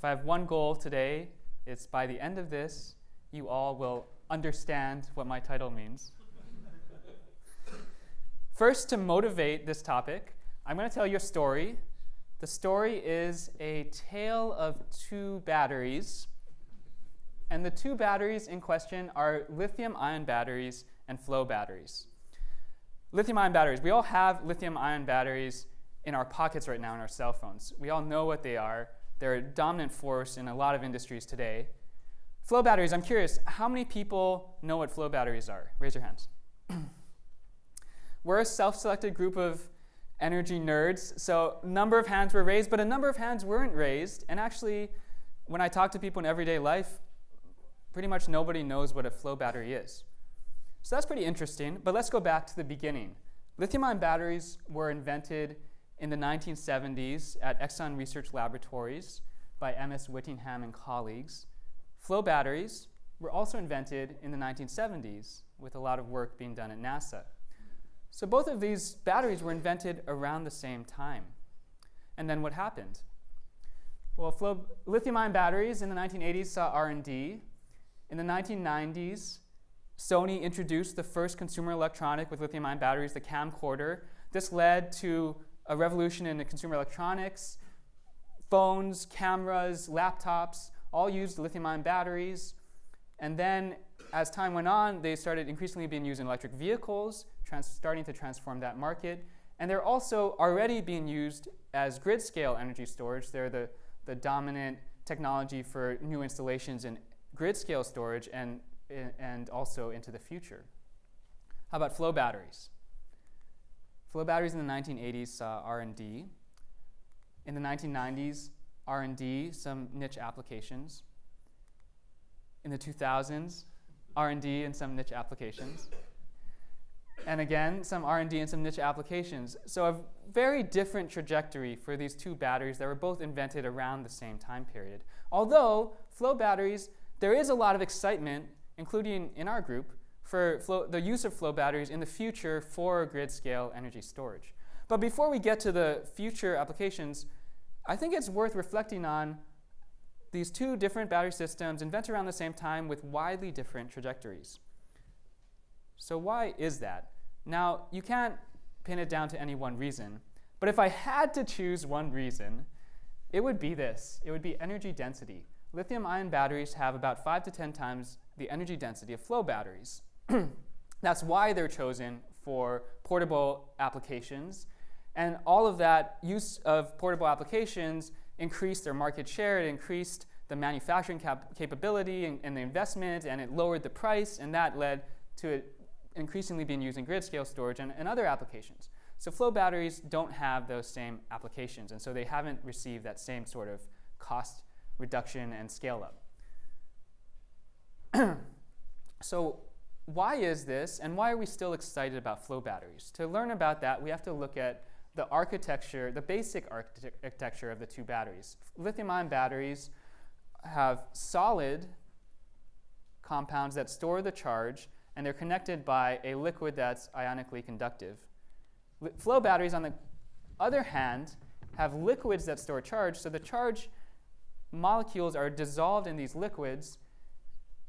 if I have one goal today, it's by the end of this, you all will understand what my title means. First, to motivate this topic, I'm going to tell you a story. The story is a tale of two batteries. And the two batteries in question are lithium ion batteries and flow batteries. Lithium ion batteries, we all have lithium ion batteries in our pockets right now in our cell phones. We all know what they are. They're a dominant force in a lot of industries today. Flow batteries, I'm curious, how many people know what flow batteries are? Raise your hands. We're a self-selected group of energy nerds, so a number of hands were raised, but a number of hands weren't raised. And actually, when I talk to people in everyday life, pretty much nobody knows what a flow battery is. So that's pretty interesting, but let's go back to the beginning. Lithium-ion batteries were invented in the 1970s at Exxon Research Laboratories by M.S. Whittingham and colleagues. Flow batteries were also invented in the 1970s with a lot of work being done at NASA. So both of these batteries were invented around the same time. And then what happened? Well, lithium-ion batteries in the 1980s saw R&D. In the 1990s, Sony introduced the first consumer electronic with lithium-ion batteries, the camcorder. This led to a revolution in consumer electronics. Phones, cameras, laptops all used lithium-ion batteries. And then as time went on, they started increasingly being used in electric vehicles, starting to transform that market. And they're also already being used as grid-scale energy storage. They're the, the dominant technology for new installations in grid-scale storage and, and also into the future. How about flow batteries? Flow batteries in the 1980s saw R&D. In the 1990s, R&D, some niche applications. In the 2000s, R&D and some niche applications. and again, some R&D and some niche applications. So a very different trajectory for these two batteries that were both invented around the same time period. Although flow batteries, there is a lot of excitement, including in our group, for flow, the use of flow batteries in the future for grid scale energy storage. But before we get to the future applications, I think it's worth reflecting on these two different battery systems invented around the same time with widely different trajectories. So why is that? Now, you can't pin it down to any one reason, but if I had to choose one reason, it would be this. It would be energy density. Lithium-ion batteries have about 5 to 10 times the energy density of flow batteries. That's why they're chosen for portable applications. And all of that use of portable applications increased their market share, it increased the manufacturing cap capability and, and, the investment, and it lowered the price, and that led to it increasingly being used in grid scale storage and, and other applications. So flow batteries don't have those same applications, and so they haven't received that same sort of cost reduction and scale up. so why is this, and why are we still excited about flow batteries? To learn about that, we have to look at the architecture, the basic architecture of the two batteries. Lithium-ion batteries have solid compounds that store the charge, and they're connected by a liquid that's ionically conductive. flow batteries, on the other hand, have liquids that store charge, so the charge molecules are dissolved in these liquids,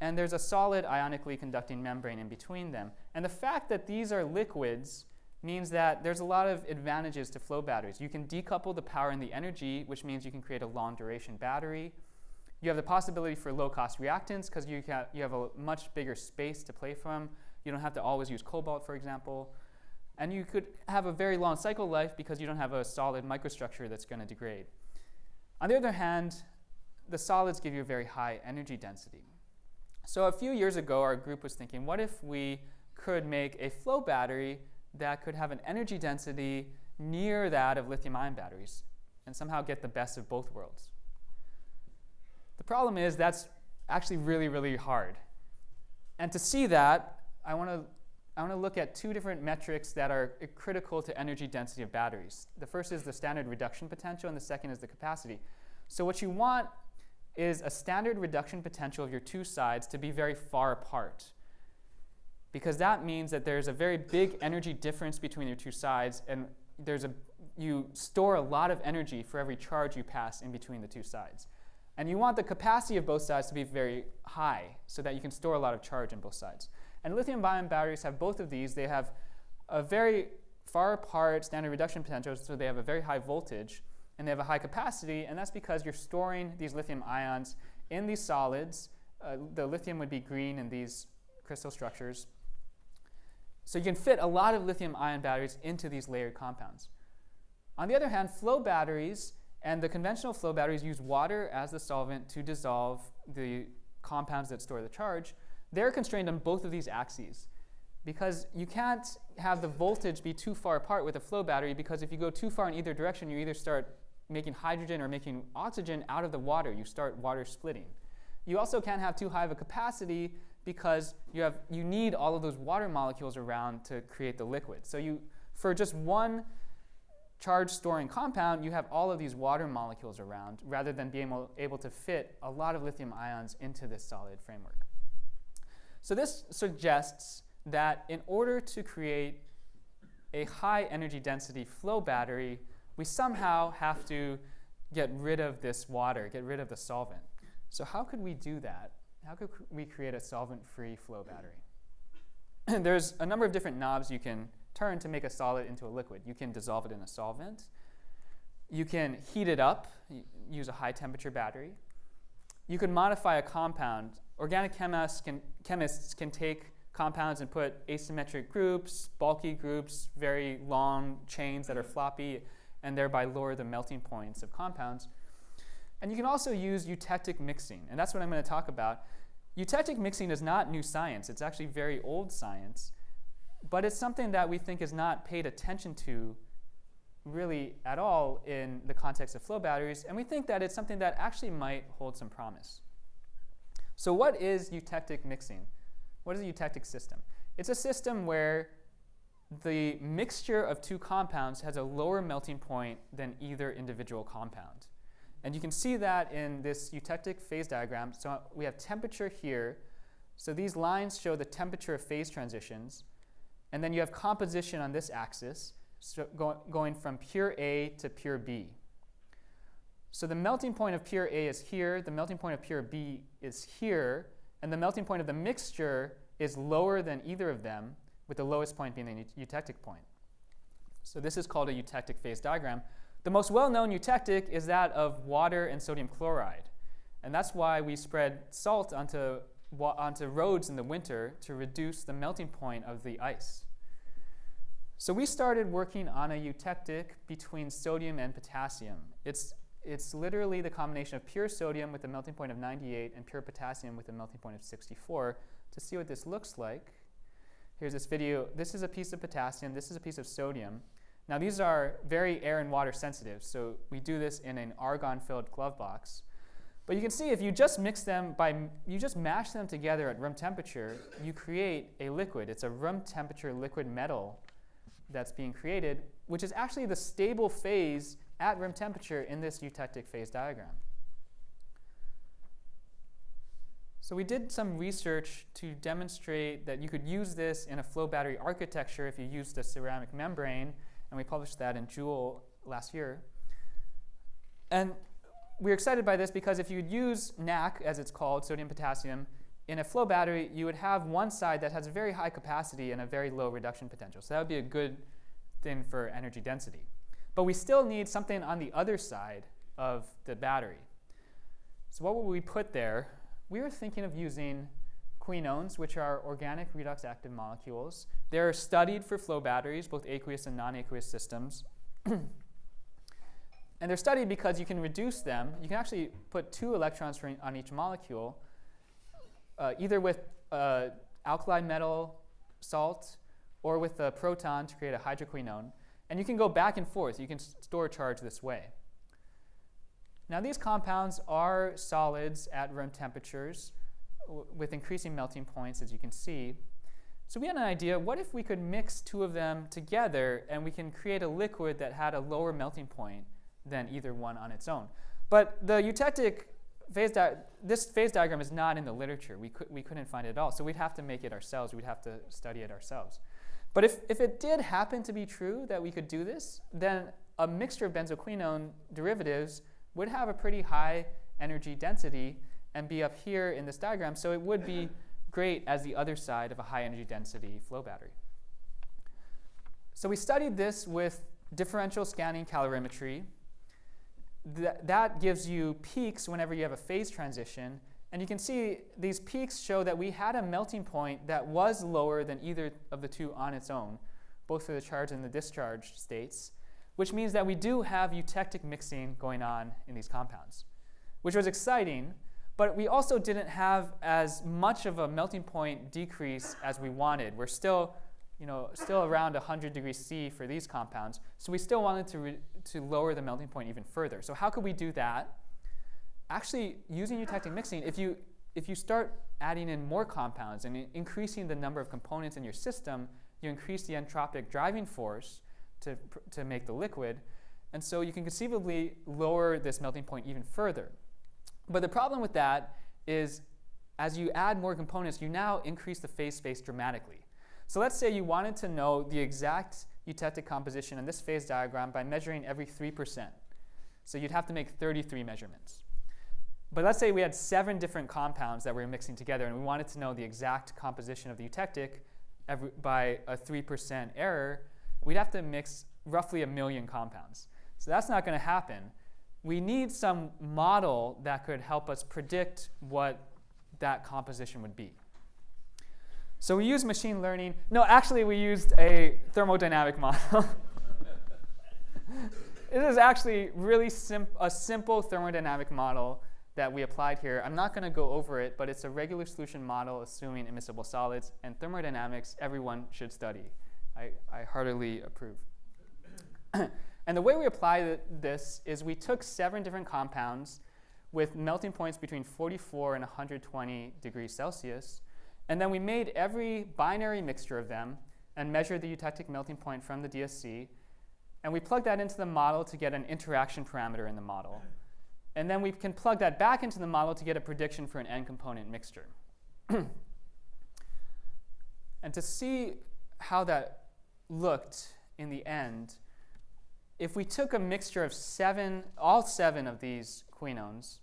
and there's a solid ionically conducting membrane in between them. And the fact that these are liquids means that there's a lot of advantages to flow batteries. You can decouple the power and the energy, which means you can create a long duration battery. You have the possibility for low cost reactants because you, you have a much bigger space to play from. You don't have to always use cobalt, for example. And you could have a very long cycle life because you don't have a solid microstructure that's going to degrade. On the other hand, the solids give you a very high energy density. So a few years ago, our group was thinking, what if we could make a flow battery that could have an energy density near that of lithium-ion batteries and somehow get the best of both worlds? The problem is that's actually really, really hard. And to see that, I want to I want to look at two different metrics that are critical to energy density of batteries. The first is the standard reduction potential, and the second is the capacity. So what you want is a standard reduction potential of your two sides to be very far apart. Because that means that there's a very big energy difference between your two sides, and there's a, you store a lot of energy for every charge you pass in between the two sides. And you want the capacity of both sides to be very high so that you can store a lot of charge in both sides. And lithium ion batteries have both of these. They have a very far apart standard reduction potential, so they have a very high voltage and they have a high capacity, and that's because you're storing these lithium ions in these solids. Uh, the lithium would be green in these crystal structures. So you can fit a lot of lithium ion batteries into these layered compounds. On the other hand, flow batteries and the conventional flow batteries use water as the solvent to dissolve the compounds that store the charge. They're constrained on both of these axes because you can't have the voltage be too far apart with a flow battery because if you go too far in either direction, you either start making hydrogen or making oxygen out of the water. You start water splitting. You also can't have too high of a capacity because you, have, you need all of those water molecules around to create the liquid. So you, for just one charge storing compound, you have all of these water molecules around rather than being able, able to fit a lot of lithium ions into this solid framework. So this suggests that in order to create a high energy density flow battery, we somehow have to get rid of this water, get rid of the solvent. So how could we do that? How could we create a solvent-free flow battery? There's a number of different knobs you can turn to make a solid into a liquid. You can dissolve it in a solvent. You can heat it up, use a high temperature battery. You can modify a compound. Organic chemists can, chemists can take compounds and put asymmetric groups, bulky groups, very long chains that are floppy, and thereby lower the melting points of compounds. And you can also use eutectic mixing, and that's what I'm going to talk about. Eutectic mixing is not new science, it's actually very old science. But it's something that we think is not paid attention to really at all in the context of flow batteries, and we think that it's something that actually might hold some promise. So what is eutectic mixing? What is a eutectic system? It's a system where the mixture of two compounds has a lower melting point than either individual compound. And you can see that in this eutectic phase diagram. So we have temperature here. So these lines show the temperature of phase transitions. And then you have composition on this axis, so go, going from pure A to pure B. So the melting point of pure A is here, the melting point of pure B is here, and the melting point of the mixture is lower than either of them, with the lowest point being the eutectic point. So this is called a eutectic phase diagram. The most well-known eutectic is that of water and sodium chloride. And that's why we spread salt onto onto roads in the winter to reduce the melting point of the ice. So we started working on a eutectic between sodium and potassium. It's, it's literally the combination of pure sodium with a melting point of 98 and pure potassium with a melting point of 64 to see what this looks like. Here's this video. This is a piece of potassium. This is a piece of sodium. Now these are very air and water sensitive, so we do this in an argon-filled glove box. But you can see if you just mix them by, you just mash them together at room temperature, you create a liquid. It's a room temperature liquid metal that's being created, which is actually the stable phase at room temperature in this eutectic phase diagram. So we did some research to demonstrate that you could use this in a flow battery architecture if you used a ceramic membrane, and we published that in Joule last year. And we're excited by this because if you'd use NaK, as it's called, sodium potassium, in a flow battery, you would have one side that has a very high capacity and a very low reduction potential. So that would be a good thing for energy density. But we still need something on the other side of the battery. So what would we put there? We were thinking of using quinones, which are organic redox active molecules. They're studied for flow batteries, both aqueous and non-aqueous systems. And they're studied because you can reduce them. You can actually put two electrons on each molecule, uh, either with uh, alkali metal salt or with a proton to create a hydroquinone. And you can go back and forth. You can store charge this way. Now these compounds are solids at room temperatures with increasing melting points, as you can see. So we had an idea, what if we could mix two of them together and we can create a liquid that had a lower melting point than either one on its own. But the eutectic phase this phase diagram is not in the literature. We, could, we couldn't find it at all. So we'd have to make it ourselves. We'd have to study it ourselves. But if, if it did happen to be true that we could do this, then a mixture of benzoquinone derivatives would have a pretty high energy density and be up here in this diagram. So it would be great as the other side of a high energy density flow battery. So we studied this with differential scanning calorimetry. Th that gives you peaks whenever you have a phase transition. And you can see these peaks show that we had a melting point that was lower than either of the two on its own, both for the charge and the discharged states, which means that we do have eutectic mixing going on in these compounds, which was exciting, but we also didn't have as much of a melting point decrease as we wanted. We're still you know, still around 100 degrees C for these compounds. So we still wanted to, to lower the melting point even further. So how could we do that? Actually, using eutectic mixing, if you, if you start adding in more compounds and increasing the number of components in your system, you increase the entropic driving force to, to make the liquid. And so you can conceivably lower this melting point even further. But the problem with that is as you add more components, you now increase the phase space dramatically. So let's say you wanted to know the exact eutectic composition in this phase diagram by measuring every 3%. So you'd have to make 33 measurements. But let's say we had seven different compounds that we were mixing together and we wanted to know the exact composition of the eutectic every, by a 3% error, we'd have to mix roughly a million compounds. So that's not going to happen. We need some model that could help us predict what that composition would be. So we use machine learning. No, actually, we used a thermodynamic model. it is actually really sim a simple thermodynamic model that we applied here. I'm not going to go over it, but it's a regular solution model assuming immiscible solids. And thermodynamics, everyone should study. I, I heartily approve. and the way we apply this is we took seven different compounds with melting points between 44 and 120 degrees Celsius. And then we made every binary mixture of them and measured the eutectic melting point from the DSC. And we plugged that into the model to get an interaction parameter in the model. And then we can plug that back into the model to get a prediction for an n-component mixture. and to see how that looked in the end, if we took a mixture of seven, all seven of these quinones,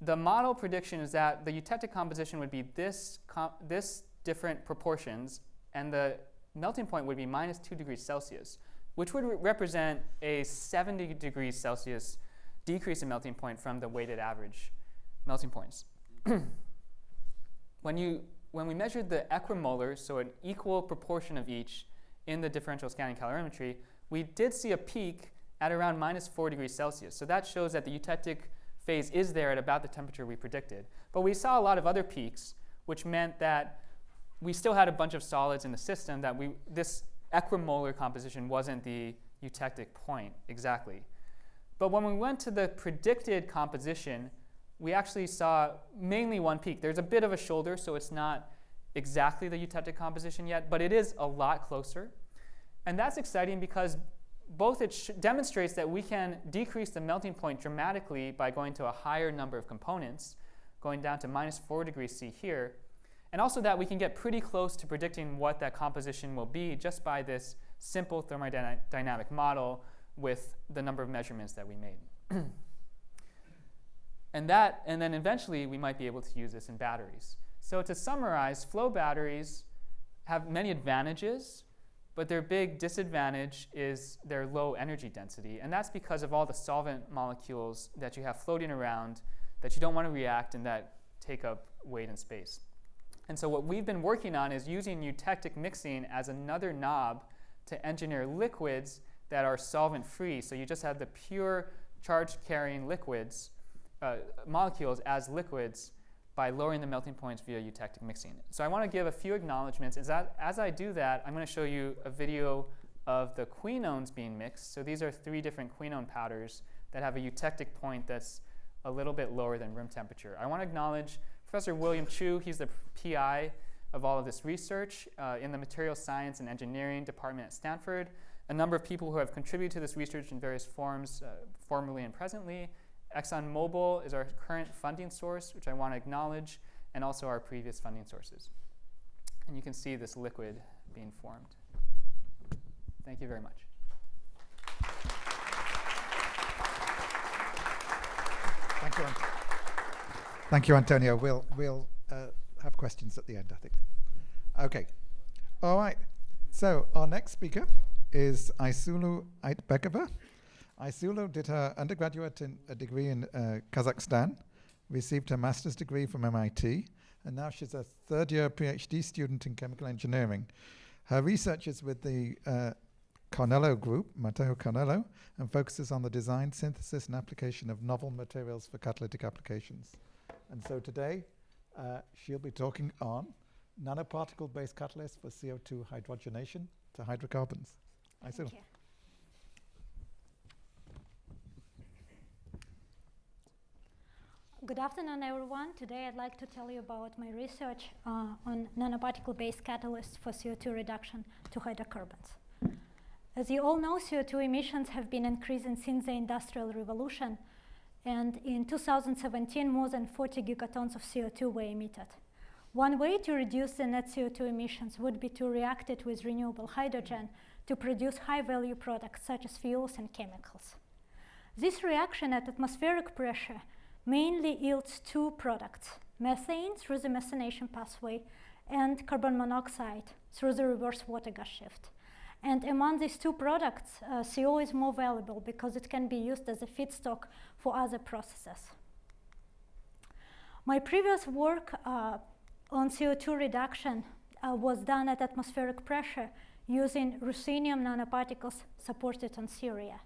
the model prediction is that the eutectic composition would be this, this different proportions, and the melting point would be minus 2 degrees Celsius, which would re represent a 70 degrees Celsius decrease in melting point from the weighted average melting points. when, you, when we measured the equimolar, so an equal proportion of each in the differential scanning calorimetry, we did see a peak at around minus 4 degrees Celsius. So that shows that the eutectic phase is there at about the temperature we predicted. But we saw a lot of other peaks, which meant that we still had a bunch of solids in the system that we, this equimolar composition wasn't the eutectic point exactly. But when we went to the predicted composition, we actually saw mainly one peak. There's a bit of a shoulder, so it's not exactly the eutectic composition yet, but it is a lot closer. And that's exciting because both it demonstrates that we can decrease the melting point dramatically by going to a higher number of components, going down to minus 4 degrees C here, and also that we can get pretty close to predicting what that composition will be just by this simple thermodynamic model with the number of measurements that we made. and that, and then eventually we might be able to use this in batteries. So to summarize, flow batteries have many advantages but their big disadvantage is their low energy density. And that's because of all the solvent molecules that you have floating around that you don't want to react and that take up weight and space. And so what we've been working on is using eutectic mixing as another knob to engineer liquids that are solvent-free. So you just have the pure charge-carrying liquids, uh, molecules as liquids by lowering the melting points via eutectic mixing. So I want to give a few acknowledgments. As, that, as I do that, I'm going to show you a video of the quinones being mixed. So these are three different quinone powders that have a eutectic point that's a little bit lower than room temperature. I want to acknowledge Professor William Chueh. He's the PI of all of this research uh, in the Material Science and Engineering Department at Stanford. A number of people who have contributed to this research in various forms, uh, formerly and presently, ExxonMobil is our current funding source, which I want to acknowledge, and also our previous funding sources. And you can see this liquid being formed. Thank you very much. Thank you. Thank you, Antonio. We'll, we'll uh, have questions at the end, I think. Okay. All right. So our next speaker is Aysulu Aitbekova. Aysulu did her undergraduate in, a degree in uh, Kazakhstan, received her master's degree from MIT, and now she's a third year PhD student in chemical engineering. Her research is with the uh, Cargnello Group, Matteo Cargnello, and focuses on the design, synthesis, and application of novel materials for catalytic applications. And so today, uh, she'll be talking on nanoparticle-based catalysts for CO2 hydrogenation to hydrocarbons. Thank you. Good afternoon, everyone. Today I'd like to tell you about my research uh, on nanoparticle-based catalysts for CO2 reduction to hydrocarbons. As you all know, CO2 emissions have been increasing since the Industrial Revolution, and in 2017, more than 40 gigatons of CO2 were emitted. One way to reduce the net CO2 emissions would be to react it with renewable hydrogen to produce high-value products such as fuels and chemicals. This reaction at atmospheric pressure mainly yields two products, methane through the methanation pathway and carbon monoxide through the reverse water gas shift. And among these two products, uh, CO is more valuable because it can be used as a feedstock for other processes. My previous work uh, on CO2 reduction uh, was done at atmospheric pressure using ruthenium nanoparticles supported on Ceria.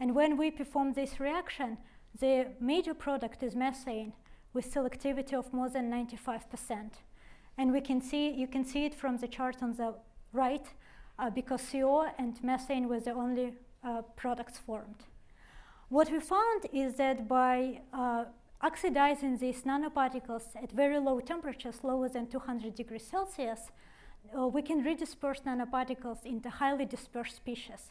And when we performed this reaction, the major product is methane with selectivity of more than 95%. And we can see, you can see it from the chart on the right, uh, because CO and methane were the only uh, products formed. What we found is that by uh, oxidizing these nanoparticles at very low temperatures, lower than 200 degrees Celsius, uh, we can redisperse nanoparticles into highly dispersed species.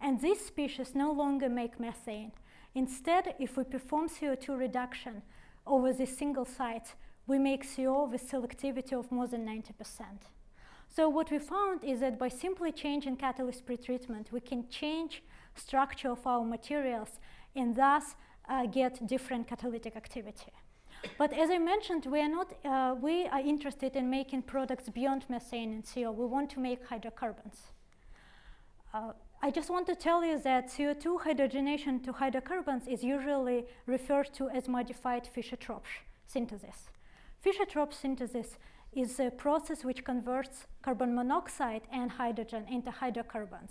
And these species no longer make methane. Instead, if we perform CO2 reduction over these single site, we make CO with selectivity of more than 90%. So what we found is that by simply changing catalyst pretreatment, we can change structure of our materials and thus uh, get different catalytic activity. But as I mentioned, we are not, uh, we are interested in making products beyond methane and CO. We want to make hydrocarbons. Uh, I just want to tell you that CO2 hydrogenation to hydrocarbons is usually referred to as modified Fischer-Tropsch synthesis. Fischer-Tropsch synthesis is a process which converts carbon monoxide and hydrogen into hydrocarbons.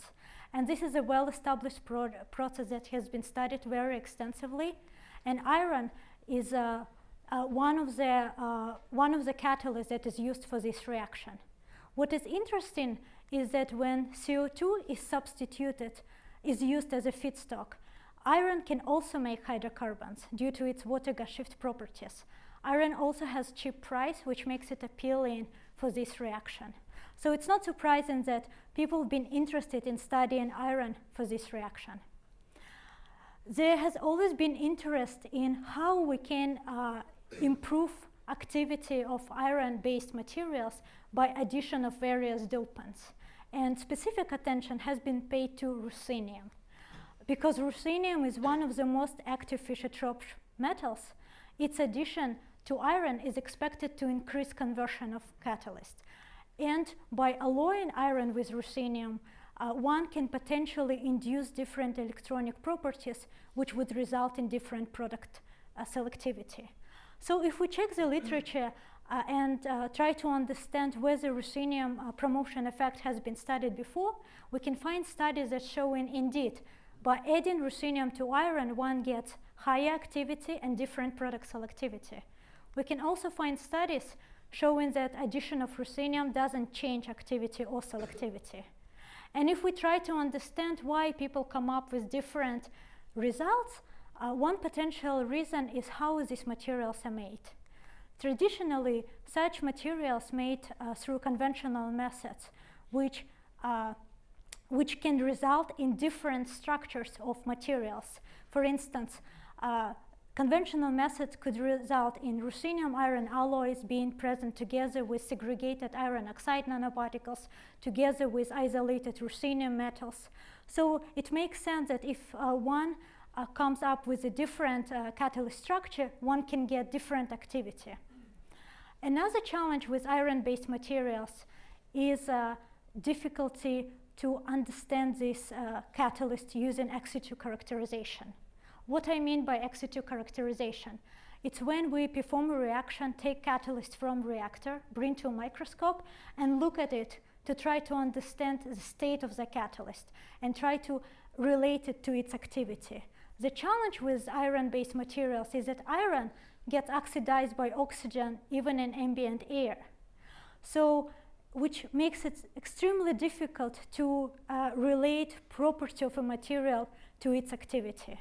And this is a well-established pro process that has been studied very extensively. And iron is uh, uh, one, of the, uh, one of the catalysts that is used for this reaction. What is interesting is that when CO2 is substituted, is used as a feedstock, iron can also make hydrocarbons due to its water gas shift properties. Iron also has cheap price, which makes it appealing for this reaction. So it's not surprising that people have been interested in studying iron for this reaction. There has always been interest in how we can uh, improve activity of iron-based materials by addition of various dopants. And specific attention has been paid to ruthenium. Because ruthenium is one of the most active Fischer-Tropsch metals, its addition to iron is expected to increase conversion of catalyst. And by alloying iron with ruthenium, uh, one can potentially induce different electronic properties which would result in different product uh, selectivity. So if we check the literature uh, and uh, try to understand whether ruthenium uh, promotion effect has been studied before, we can find studies that showing indeed by adding ruthenium to iron, one gets higher activity and different product selectivity. We can also find studies showing that addition of ruthenium doesn't change activity or selectivity. And if we try to understand why people come up with different results, uh, one potential reason is how these materials are made. Traditionally, such materials made uh, through conventional methods, which, uh, which can result in different structures of materials. For instance, uh, Conventional methods could result in ruthenium iron alloys being present together with segregated iron oxide nanoparticles, together with isolated ruthenium metals. So it makes sense that if uh, one uh, comes up with a different uh, catalyst structure, one can get different activity. Another challenge with iron-based materials is uh, difficulty to understand this uh, catalyst using ex situ characterization. What I mean by ex situ characterization, it's when we perform a reaction, take catalyst from reactor, bring to a microscope, and look at it to try to understand the state of the catalyst and try to relate it to its activity. The challenge with iron-based materials is that iron gets oxidized by oxygen even in ambient air. So, which makes it extremely difficult to uh, relate property of a material to its activity.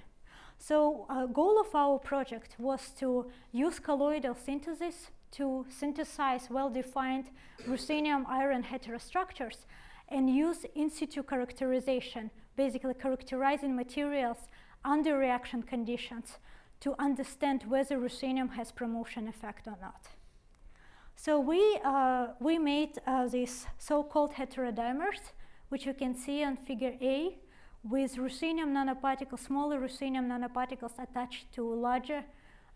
So, a uh, goal of our project was to use colloidal synthesis to synthesize well-defined ruthenium iron heterostructures and use in situ characterization, basically characterizing materials under reaction conditions to understand whether ruthenium has promotion effect or not. So we, uh, we made uh, these so-called heterodimers, which you can see on figure A, with ruthenium nanoparticles, smaller ruthenium nanoparticles attached to larger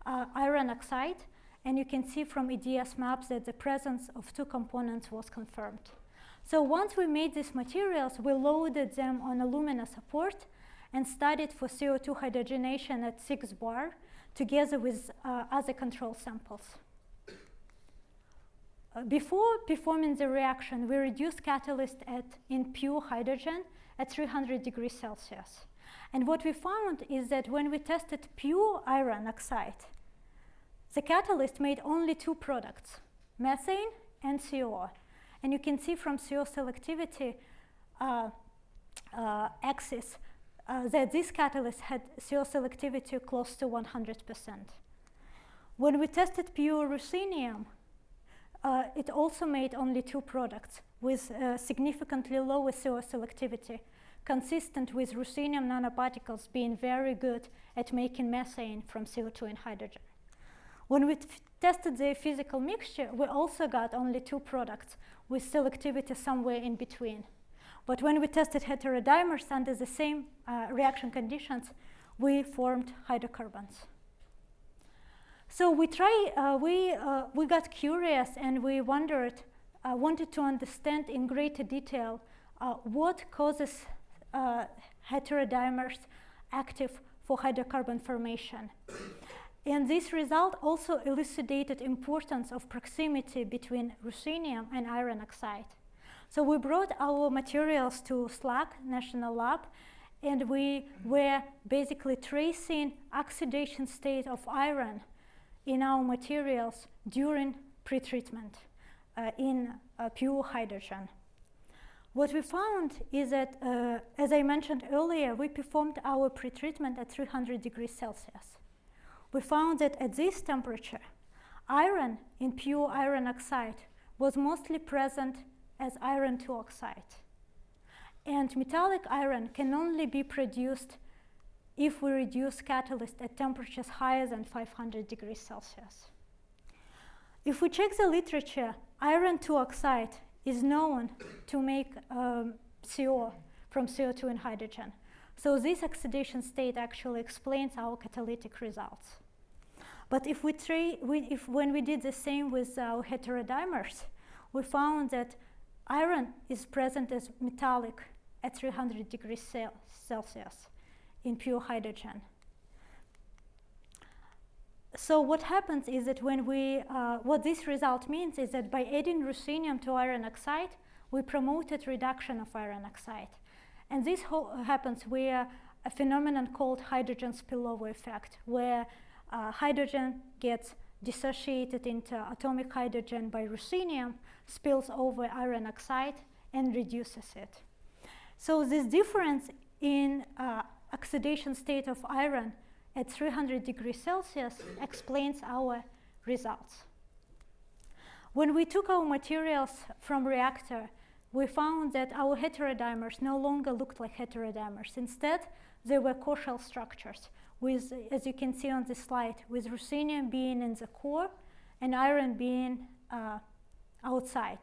uh, iron oxide. And you can see from EDS maps that the presence of two components was confirmed. So once we made these materials, we loaded them on alumina support and studied for CO2 hydrogenation at 6 bar together with uh, other control samples. Uh, before performing the reaction, we reduced catalyst at, in pure hydrogen at 300 degrees Celsius. And what we found is that when we tested pure iron oxide, the catalyst made only two products, methane and CO. And you can see from CO selectivity uh, uh, axis uh, that this catalyst had CO selectivity close to 100%. When we tested pure ruthenium, uh, it also made only two products with uh, significantly lower CO selectivity, consistent with ruthenium nanoparticles being very good at making methane from CO2 and hydrogen. When we tested the physical mixture, we also got only two products with selectivity somewhere in between. But when we tested heterodimers under the same uh, reaction conditions, we formed hydrocarbons. So we try, uh, we, uh, we got curious and we wondered, uh, wanted to understand in greater detail uh, what causes uh, heterodimers active for hydrocarbon formation. and this result also elucidated importance of proximity between ruthenium and iron oxide. So we brought our materials to SLAC National Lab and we were basically tracing oxidation state of iron in our materials during pretreatment uh, in uh, pure hydrogen. What we found is that, uh, as I mentioned earlier, we performed our pretreatment at 300 degrees Celsius. We found that at this temperature, iron in pure iron oxide was mostly present as iron 2 oxide. And metallic iron can only be produced if we reduce catalyst at temperatures higher than 500 degrees Celsius. If we check the literature, iron 2 oxide is known to make um, CO from CO2 and hydrogen. So this oxidation state actually explains our catalytic results. But if we, we if when we did the same with our heterodimers, we found that iron is present as metallic at 300 degrees Celsius in pure hydrogen. So what happens is that when we, uh, what this result means is that by adding ruthenium to iron oxide, we promoted reduction of iron oxide. And this happens where a phenomenon called hydrogen spillover effect, where uh, hydrogen gets dissociated into atomic hydrogen by ruthenium, spills over iron oxide, and reduces it. So this difference in uh, oxidation state of iron at 300 degrees Celsius explains our results. When we took our materials from reactor, we found that our heterodimers no longer looked like heterodimers. Instead, they were core-shell structures with, as you can see on this slide, with ruthenium being in the core and iron being uh, outside.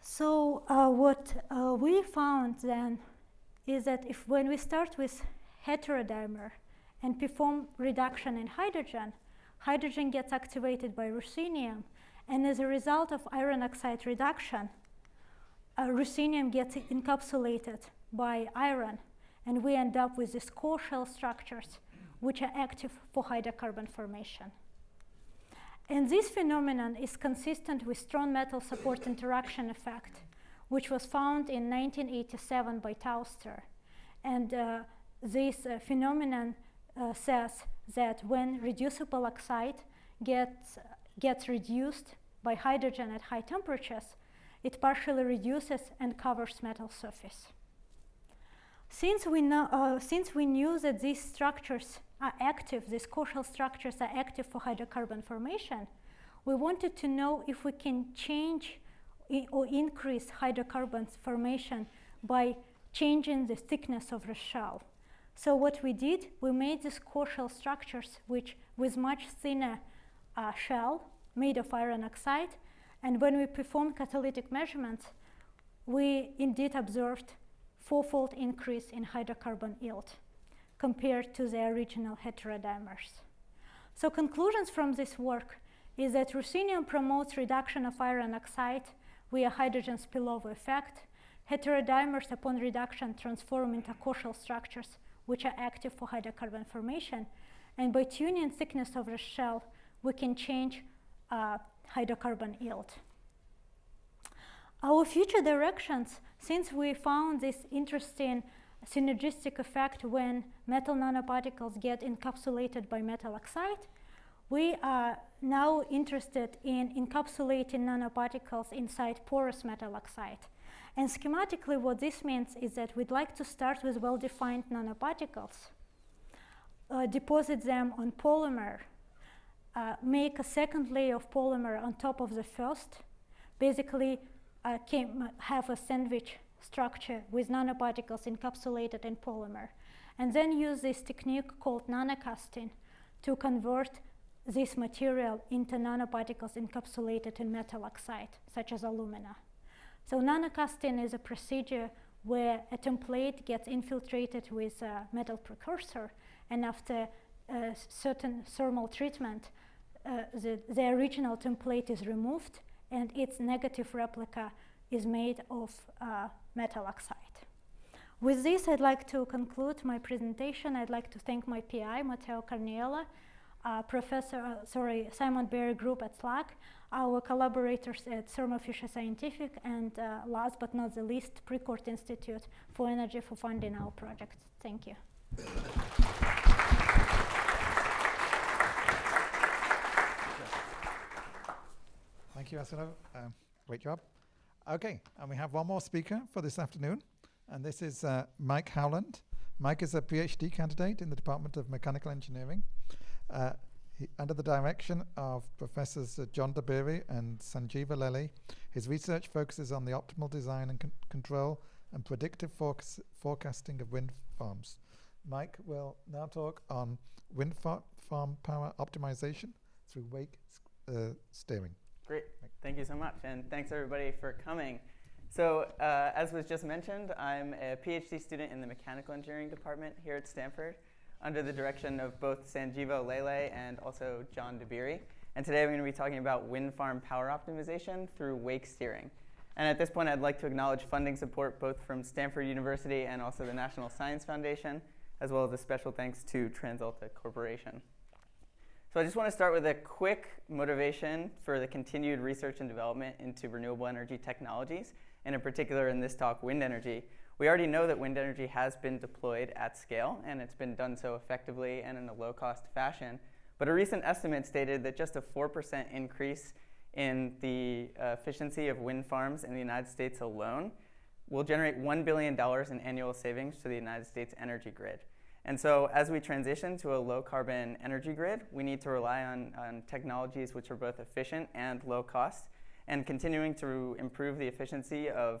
So uh, what uh, we found then is that if when we start with heterodimer and perform reduction in hydrogen, hydrogen gets activated by ruthenium, and as a result of iron oxide reduction, uh, ruthenium gets encapsulated by iron, and we end up with these core shell structures which are active for hydrocarbon formation. And this phenomenon is consistent with strong metal support interaction effect, which was found in 1987 by Tauster. And uh, this uh, phenomenon uh, says that when reducible oxide gets, gets reduced by hydrogen at high temperatures, it partially reduces and covers metal surface. Since we, know, uh, since we knew that these structures are active, these core structures are active for hydrocarbon formation, we wanted to know if we can change or increase hydrocarbons formation by changing the thickness of the shell. So what we did, we made these core structures which with much thinner uh, shell made of iron oxide. And when we performed catalytic measurements, we indeed observed fourfold increase in hydrocarbon yield compared to the original heterodimers. So conclusions from this work is that ruthenium promotes reduction of iron oxide via hydrogen spillover effect. Heterodimers upon reduction transform into core structures which are active for hydrocarbon formation. And by tuning thickness of the shell, we can change uh, hydrocarbon yield. Our future directions, since we found this interesting synergistic effect when metal nanoparticles get encapsulated by metal oxide, we are now interested in encapsulating nanoparticles inside porous metal oxide. And schematically, what this means is that we'd like to start with well-defined nanoparticles, uh, deposit them on polymer, uh, make a second layer of polymer on top of the first, basically uh, came, have a sandwich structure with nanoparticles encapsulated in polymer, and then use this technique called nanocasting to convert this material into nanoparticles encapsulated in metal oxide, such as alumina. So nanocasting is a procedure where a template gets infiltrated with a metal precursor, and after a certain thermal treatment, uh, the, the original template is removed, and its negative replica is made of uh, metal oxide. With this, I'd like to conclude my presentation. I'd like to thank my PI, Matteo Cargnello, uh, Professor, uh, sorry, Simon Berry Group at SLAC, our collaborators at Thermo Fisher Scientific, and uh, last but not the least, Precourt Institute for Energy for funding our project. Thank you. Thank you, Aysulu. Um, great job. Okay, and we have one more speaker for this afternoon, and this is uh, Mike Howland. Mike is a PhD candidate in the Department of Mechanical Engineering uh, he, under the direction of Professors uh, John Dabiri and Sanjeeva Lele, his research focuses on the optimal design and con control and predictive forecasting of wind farms. Mike will now talk on wind fa farm power optimization through wake uh, steering. Great, thank you so much, and thanks everybody for coming. So, uh, as was just mentioned, I'm a PhD student in the Mechanical Engineering Department here at Stanford under the direction of both Sanjeeva Lele and also John Dabiri. And today I'm going to be talking about wind farm power optimization through wake steering. And at this point, I'd like to acknowledge funding support both from Stanford University and also the National Science Foundation, as well as a special thanks to TransAlta Corporation. So I just want to start with a quick motivation for the continued research and development into renewable energy technologies, and in particular in this talk, wind energy, we already know that wind energy has been deployed at scale, and it's been done so effectively and in a low-cost fashion. But a recent estimate stated that just a 4% increase in the uh, efficiency of wind farms in the United States alone will generate $1 billion in annual savings to the United States energy grid. And so as we transition to a low carbon energy grid, we need to rely on, on technologies which are both efficient and low cost. And continuing to improve the efficiency of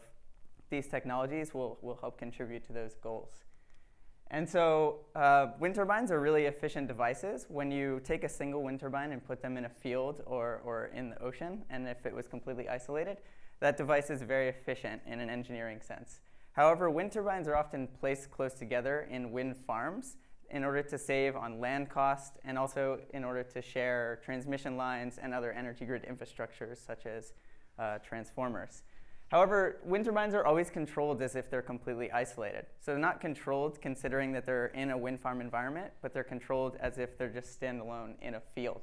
these technologies will, will help contribute to those goals. And so uh, wind turbines are really efficient devices. When you take a single wind turbine and put them in a field or, or in the ocean, and if it was completely isolated, that device is very efficient in an engineering sense. However, wind turbines are often placed close together in wind farms in order to save on land cost and also in order to share transmission lines and other energy grid infrastructures such as uh, transformers. However, wind turbines are always controlled as if they're completely isolated. So they're not controlled considering that they're in a wind farm environment, but they're controlled as if they're just standalone in a field.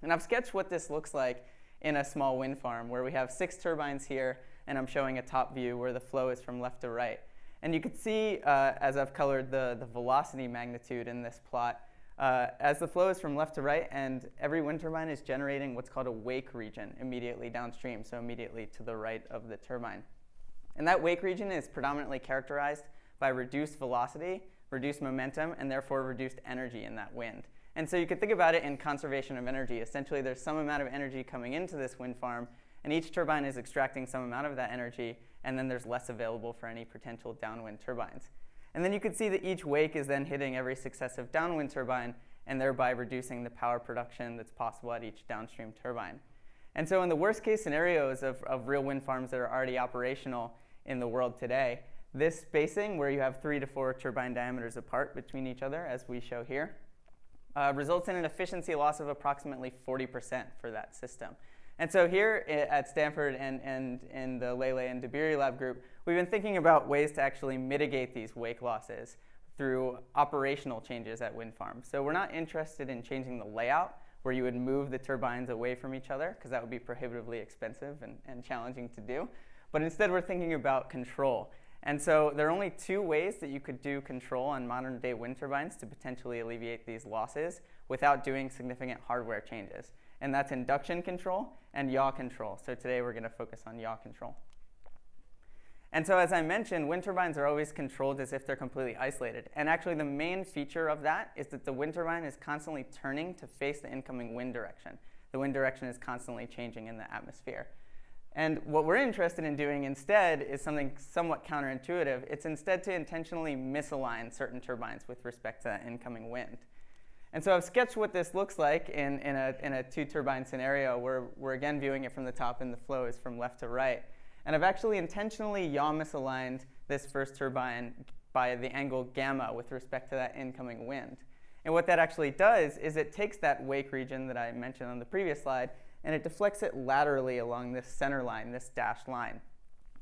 And I've sketched what this looks like in a small wind farm where we have six turbines here, and I'm showing a top view where the flow is from left to right. And you can see, uh, as I've colored the, the velocity magnitude in this plot, uh, as the flow is from left to right, and every wind turbine is generating what's called a wake region immediately downstream, so immediately to the right of the turbine. And that wake region is predominantly characterized by reduced velocity, reduced momentum, and therefore reduced energy in that wind. And so you could think about it in conservation of energy. Essentially, there's some amount of energy coming into this wind farm, and each turbine is extracting some amount of that energy, and then there's less available for any potential downwind turbines. And then you can see that each wake is then hitting every successive downwind turbine and thereby reducing the power production that's possible at each downstream turbine. And so in the worst case scenarios of, of real wind farms that are already operational in the world today, this spacing where you have three to four turbine diameters apart between each other, as we show here, uh, results in an efficiency loss of approximately 40% for that system. And so here at Stanford and, and in the Lele and Dabiri lab group, we've been thinking about ways to actually mitigate these wake losses through operational changes at wind farms. So we're not interested in changing the layout where you would move the turbines away from each other because that would be prohibitively expensive and, and challenging to do. But instead we're thinking about control. And so there are only two ways that you could do control on modern day wind turbines to potentially alleviate these losses without doing significant hardware changes and that's induction control and yaw control. So today we're going to focus on yaw control. And so as I mentioned, wind turbines are always controlled as if they're completely isolated. And actually the main feature of that is that the wind turbine is constantly turning to face the incoming wind direction. The wind direction is constantly changing in the atmosphere. And what we're interested in doing instead is something somewhat counterintuitive. It's instead to intentionally misalign certain turbines with respect to that incoming wind. And so I've sketched what this looks like in, in, a, in a two turbine scenario where we're again viewing it from the top and the flow is from left to right. And I've actually intentionally yaw misaligned this first turbine by the angle gamma with respect to that incoming wind. And what that actually does is it takes that wake region that I mentioned on the previous slide and it deflects it laterally along this center line, this dashed line.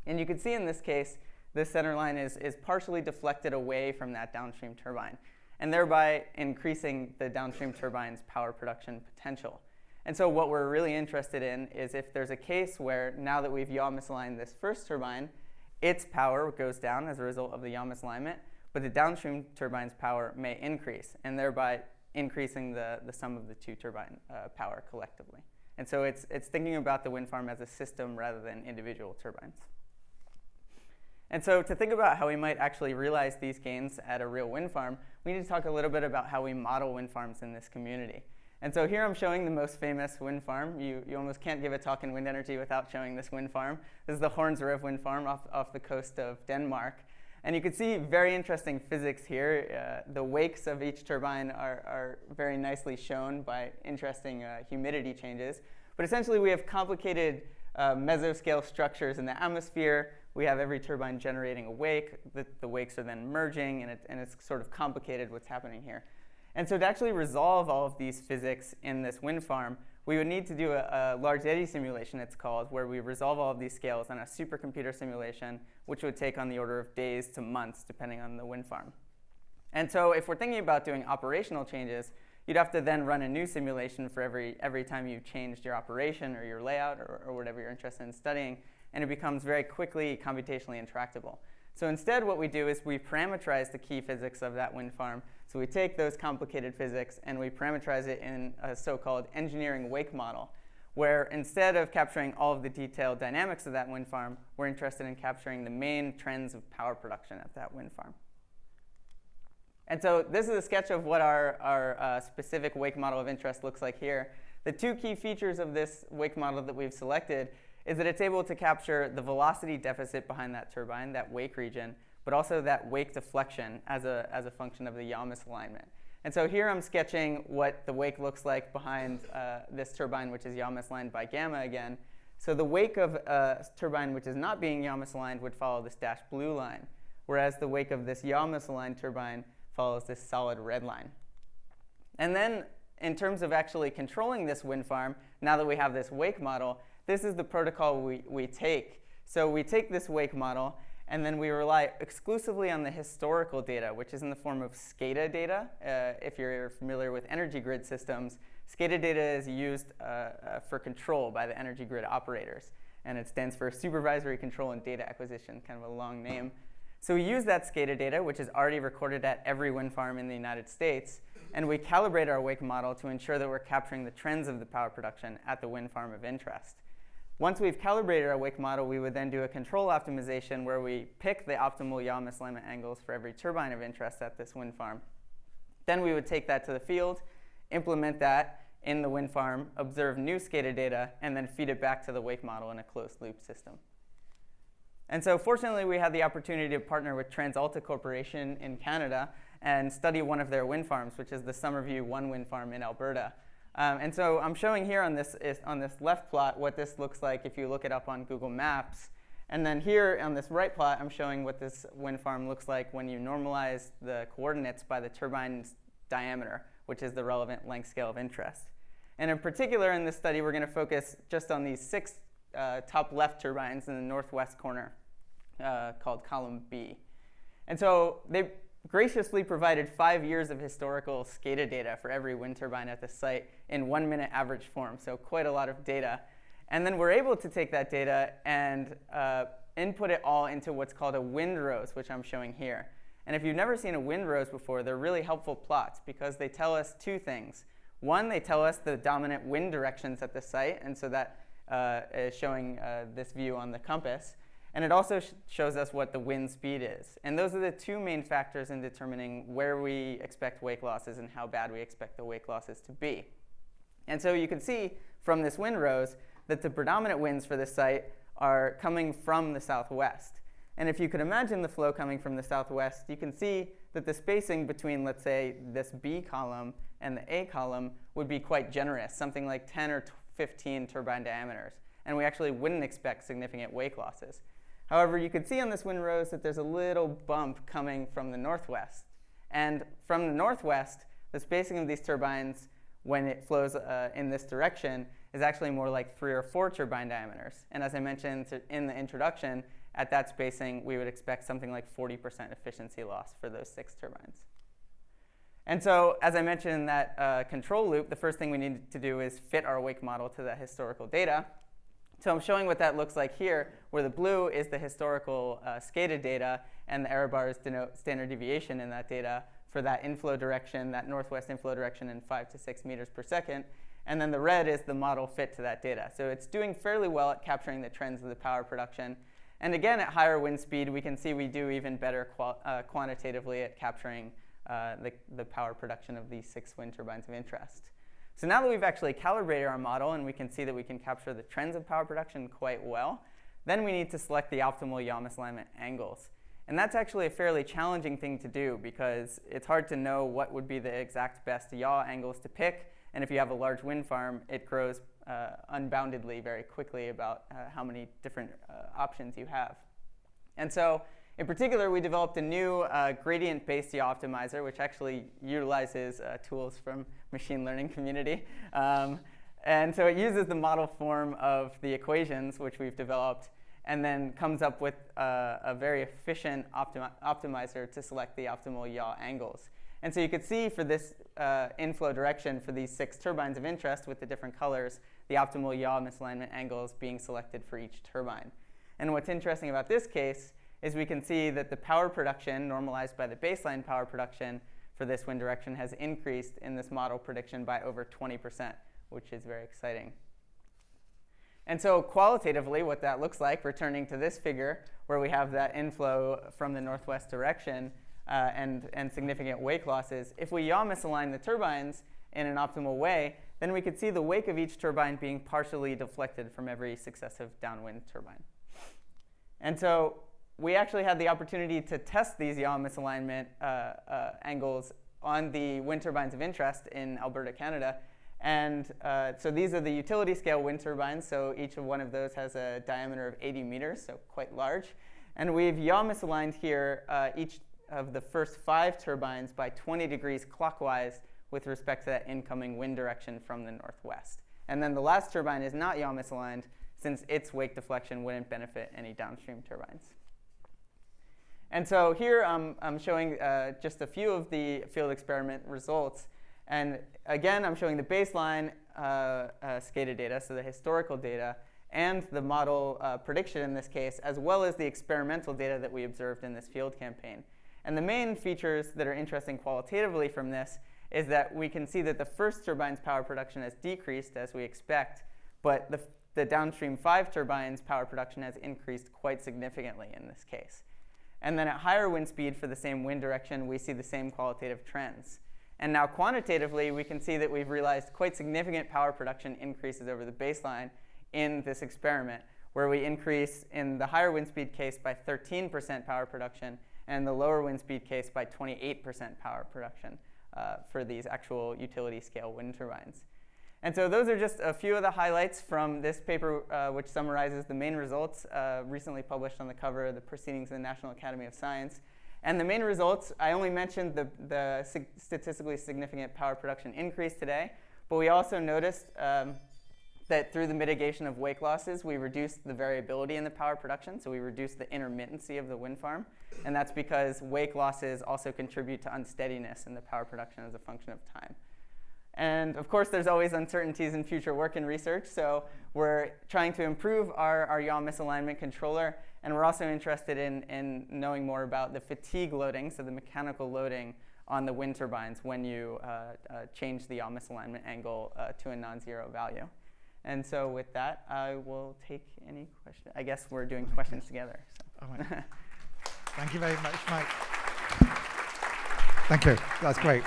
And you can see in this case, this center line is, is partially deflected away from that downstream turbine and thereby increasing the downstream turbine's power production potential. And so what we're really interested in is if there's a case where now that we've yaw misaligned this first turbine, its power goes down as a result of the yaw misalignment, but the downstream turbine's power may increase, and thereby increasing the, the sum of the two turbine uh, power collectively. And so it's, it's thinking about the wind farm as a system rather than individual turbines. And so to think about how we might actually realize these gains at a real wind farm, we need to talk a little bit about how we model wind farms in this community. And so here I'm showing the most famous wind farm. You, you almost can't give a talk in wind energy without showing this wind farm. This is the Horns Rev wind farm off, off the coast of Denmark. And you can see very interesting physics here. Uh, the wakes of each turbine are, are very nicely shown by interesting uh, humidity changes. But essentially we have complicated uh, mesoscale structures in the atmosphere we have every turbine generating a wake. The, the wakes are then merging, and, it, and it's sort of complicated what's happening here. And so to actually resolve all of these physics in this wind farm, we would need to do a, a, large eddy simulation, it's called, where we resolve all of these scales on a supercomputer simulation, which would take on the order of days to months, depending on the wind farm. And so if we're thinking about doing operational changes, you'd have to then run a new simulation for every, every time you changed your operation or your layout or, or whatever you're interested in studying and it becomes very quickly computationally intractable. So instead what we do is we parameterize the key physics of that wind farm. So we take those complicated physics and we parameterize it in a so-called engineering wake model, where instead of capturing all of the detailed dynamics of that wind farm, we're interested in capturing the main trends of power production at that wind farm. And so this is a sketch of what our, our uh, specific wake model of interest looks like here. The two key features of this wake model that we've selected is that it's able to capture the velocity deficit behind that turbine, that wake region, but also that wake deflection as a, as a function of the yaw misalignment. And so here I'm sketching what the wake looks like behind uh, this turbine, which is yaw misaligned by gamma again. So the wake of a turbine which is not being yaw misaligned would follow this dashed blue line. whereas the wake of this yaw misaligned turbine follows this solid red line. And then in terms of actually controlling this wind farm, now that we have this wake model, this is the protocol we, we take. So we take this wake model and then we rely exclusively on the historical data, which is in the form of SCADA data. Uh, if you're familiar with energy grid systems, SCADA data is used uh, uh, for control by the energy grid operators. And it stands for Supervisory Control and Data Acquisition, kind of a long name. So we use that SCADA data, which is already recorded at every wind farm in the United States, and we calibrate our wake model to ensure that we're capturing the trends of the power production at the wind farm of interest. Once we've calibrated our wake model, we would then do a control optimization where we pick the optimal yaw misalignment angles for every turbine of interest at this wind farm. Then we would take that to the field, implement that in the wind farm, observe new SCADA data, and then feed it back to the wake model in a closed loop system. And so fortunately, we had the opportunity to partner with TransAlta Corporation in Canada and study one of their wind farms, which is the Summerview 1 wind farm in Alberta. Um, and so I'm showing here on this, is, on this left plot what this looks like if you look it up on Google Maps. And then here on this right plot, I'm showing what this wind farm looks like when you normalize the coordinates by the turbine's diameter, which is the relevant length scale of interest. And in particular, in this study, we're going to focus just on these six uh, top left turbines in the northwest corner uh, called column B. And so they graciously provided five years of historical SCADA data for every wind turbine at the site in one minute average form, so quite a lot of data. And then we're able to take that data and uh, input it all into what's called a windrose, which I'm showing here. And if you've never seen a windrose before, they're really helpful plots because they tell us two things. One, they tell us the dominant wind directions at the site, and so that uh, is showing uh, this view on the compass. And it also sh shows us what the wind speed is. And those are the two main factors in determining where we expect wake losses and how bad we expect the wake losses to be. And so you can see from this wind rose that the predominant winds for this site are coming from the southwest. And if you could imagine the flow coming from the southwest, you can see that the spacing between, let's say, this B column and the A column would be quite generous, something like 10 or 15 turbine diameters. And we actually wouldn't expect significant wake losses. However, you can see on this wind rose that there's a little bump coming from the northwest. And from the northwest, the spacing of these turbines when it flows uh, in this direction is actually more like three or four turbine diameters. And as I mentioned in the introduction, at that spacing, we would expect something like 40% efficiency loss for those six turbines. And so, as I mentioned in that uh, control loop, the first thing we need to do is fit our wake model to that historical data. So I'm showing what that looks like here, where the blue is the historical uh, data, and the error bars denote standard deviation in that data for that inflow direction, that northwest inflow direction in 5 to 6 meters per second. And then the red is the model fit to that data. So it's doing fairly well at capturing the trends of the power production. And again, at higher wind speed, we can see we do even better uh, quantitatively at capturing uh, the, the power production of these six wind turbines of interest. So now that we've actually calibrated our model and we can see that we can capture the trends of power production quite well, then we need to select the optimal yaw misalignment angles. And that's actually a fairly challenging thing to do because it's hard to know what would be the exact best yaw angles to pick. And if you have a large wind farm, it grows uh, unboundedly very quickly about uh, how many different uh, options you have. And so in particular, we developed a new uh, gradient-based yaw optimizer, which actually utilizes uh, tools from machine learning community. Um, and so it uses the model form of the equations, which we've developed, and then comes up with uh, a very efficient optimi optimizer to select the optimal yaw angles. And so you could see for this uh, inflow direction for these six turbines of interest with the different colors, the optimal yaw misalignment angles being selected for each turbine. And what's interesting about this case is we can see that the power production normalized by the baseline power production for this wind direction has increased in this model prediction by over 20%, which is very exciting. And so qualitatively, what that looks like, returning to this figure, where we have that inflow from the northwest direction uh, and, and significant wake losses, if we yaw misalign the turbines in an optimal way, then we could see the wake of each turbine being partially deflected from every successive downwind turbine. And so we actually had the opportunity to test these yaw misalignment uh, uh, angles on the wind turbines of interest in Alberta, Canada. And uh, so these are the utility scale wind turbines. So each of one of those has a diameter of 80 meters, so quite large. And we've yaw misaligned here uh, each of the first five turbines by 20 degrees clockwise with respect to that incoming wind direction from the northwest. And then the last turbine is not yaw misaligned since its wake deflection wouldn't benefit any downstream turbines. And so here um, I'm showing uh, just a few of the field experiment results. And again, I'm showing the baseline uh, uh, SCADA data, so the historical data, and the model uh, prediction in this case, as well as the experimental data that we observed in this field campaign. And the main features that are interesting qualitatively from this is that we can see that the first turbine's power production has decreased as we expect, but the, the downstream five turbines' power production has increased quite significantly in this case. And then at higher wind speed for the same wind direction, we see the same qualitative trends. And now quantitatively, we can see that we've realized quite significant power production increases over the baseline in this experiment, where we increase in the higher wind speed case by 13% power production and the lower wind speed case by 28% power production uh, for these actual utility scale wind turbines. And so those are just a few of the highlights from this paper, uh, which summarizes the main results uh, recently published on the cover of the Proceedings of the National Academy of Science. And the main results, I only mentioned the, the statistically significant power production increase today, but we also noticed um, that through the mitigation of wake losses, we reduced the variability in the power production, so we reduced the intermittency of the wind farm. And that's because wake losses also contribute to unsteadiness in the power production as a function of time. And of course, there's always uncertainties in future work and research, so we're trying to improve our, our yaw misalignment controller, and we're also interested in, in knowing more about the fatigue loading, so the mechanical loading on the wind turbines when you uh, uh, change the yaw misalignment angle uh, to a non-zero value. And so with that, I will take any questions. I guess we're doing questions together. So. Thank you very much, Mike. Thank you. That's great.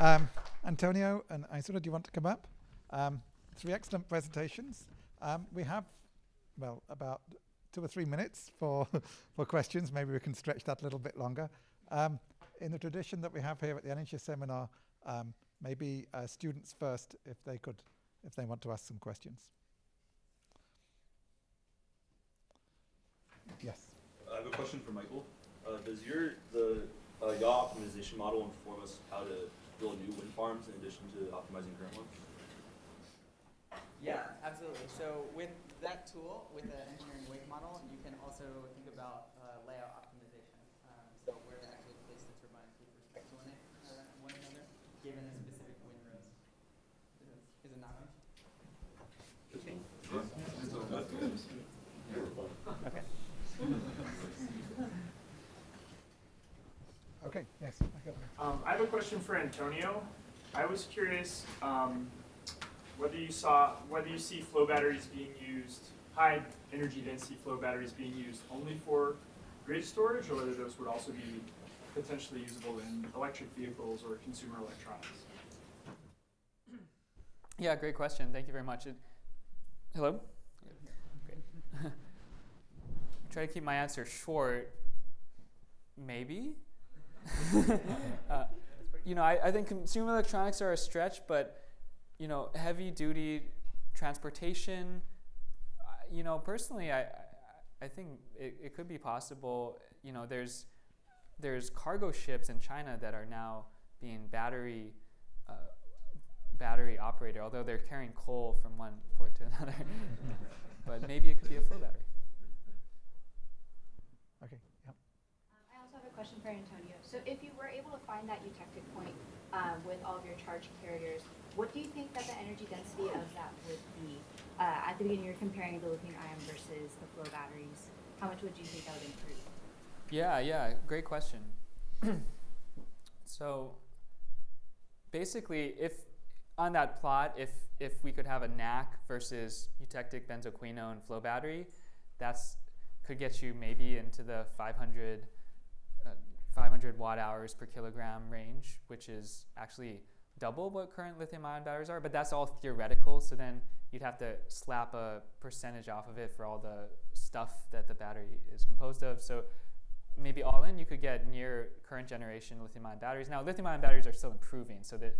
Um, Antonio and Aysulu, do you want to come up? Um, three excellent presentations. Um, we have, well, about two or three minutes for, for questions. Maybe we can stretch that a little bit longer. Um, in the tradition that we have here at the NHS seminar, um, maybe uh, students first, if they could, if they want to ask some questions. Yes. I have a question for Michael. Uh, does your the uh, yaw optimization model inform us how to build new wind farms in addition to optimizing current ones? Yeah, absolutely. So with that tool, with the engineering wake model, you can also think about uh, layout optimization. Um, so where to actually place the turbines with respect to one, uh, one another, given a specific wind rose. Is it, is it not? Okay. Okay, yes. Um, I have a question for Antonio. I was curious um, whether you saw whether you see flow batteries being used, high energy density flow batteries being used only for grid storage, or whether those would also be potentially usable in electric vehicles or consumer electronics. Yeah, great question. Thank you very much. It, hello? Great. Try to keep my answer short. Maybe? uh, you know, I, I think consumer electronics are a stretch, but you know, heavy duty transportation. Uh, you know, personally, I, I think it, it could be possible. You know, there's there's cargo ships in China that are now being battery uh, battery operated, although they're carrying coal from one port to another. but maybe it could be a flow battery. Okay. Yep. Um, I also have a question for Antonio. So if you that eutectic point um, with all of your charge carriers, what do you think that the energy density of that would be? Uh, at the beginning, you're comparing the lithium ion versus the flow batteries. How much would you think that would improve? Yeah, yeah, great question. so basically, if on that plot, if if we could have a NaK versus eutectic benzoquinone flow battery, that's could get you maybe into the 500 uh, 500 watt hours per kilogram range, which is actually double what current lithium ion batteries are, but that's all theoretical. So then you'd have to slap a percentage off of it for all the stuff that the battery is composed of. So maybe all in, you could get near current generation lithium ion batteries. Now, lithium ion batteries are still improving, so that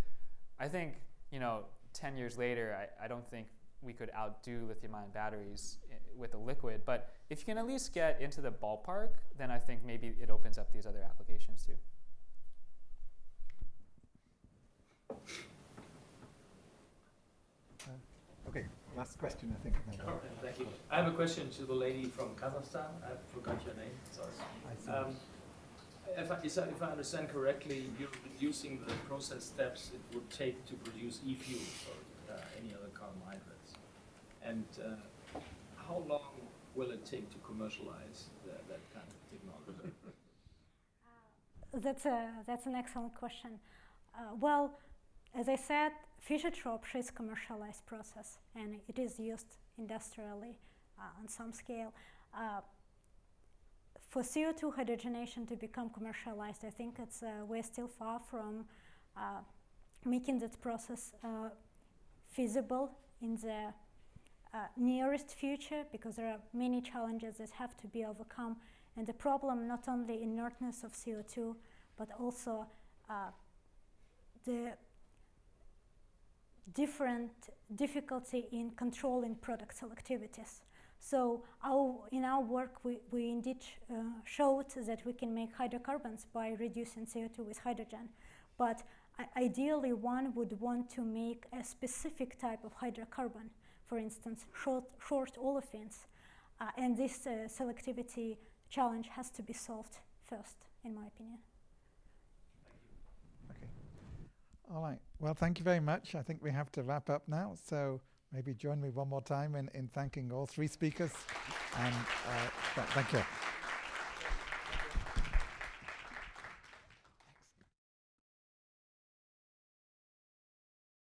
I think, you know, 10 years later, I, I don't think we could outdo lithium-ion batteries i- with a liquid. But if you can at least get into the ballpark, then I think maybe it opens up these other applications too. Okay, last question, I think. and then All we'll- right, Thank you. I have a question to the lady from Kazakhstan. I forgot your name, sorry. I see. Um, If I, if I understand correctly, you're reducing the process steps it would take to produce e-fuels or uh, any other carbohydrates. And uh, how long will it take to commercialize that, that kind of technology? That's, a, that's an excellent question. Uh, well, as I said, Fischer-Tropsch is commercialized process and it is used industrially uh, on some scale. Uh, for CO2 hydrogenation to become commercialized, I think it's, uh, we're still far from uh, making that process uh, feasible in the uh, nearest future because there are many challenges that have to be overcome and the problem not only inertness of CO2 but also uh, the different difficulty in controlling product selectivities. So our, in our work, we, we indeed uh, showed that we can make hydrocarbons by reducing CO2 with hydrogen. But ideally, one would want to make a specific type of hydrocarbon, for instance, short, short olefins. Uh, and this uh, selectivity challenge has to be solved first, in my opinion. Okay. All right. Well, thank you very much. I think we have to wrap up now. So maybe join me one more time in, in thanking all three speakers. And uh, th- thank you.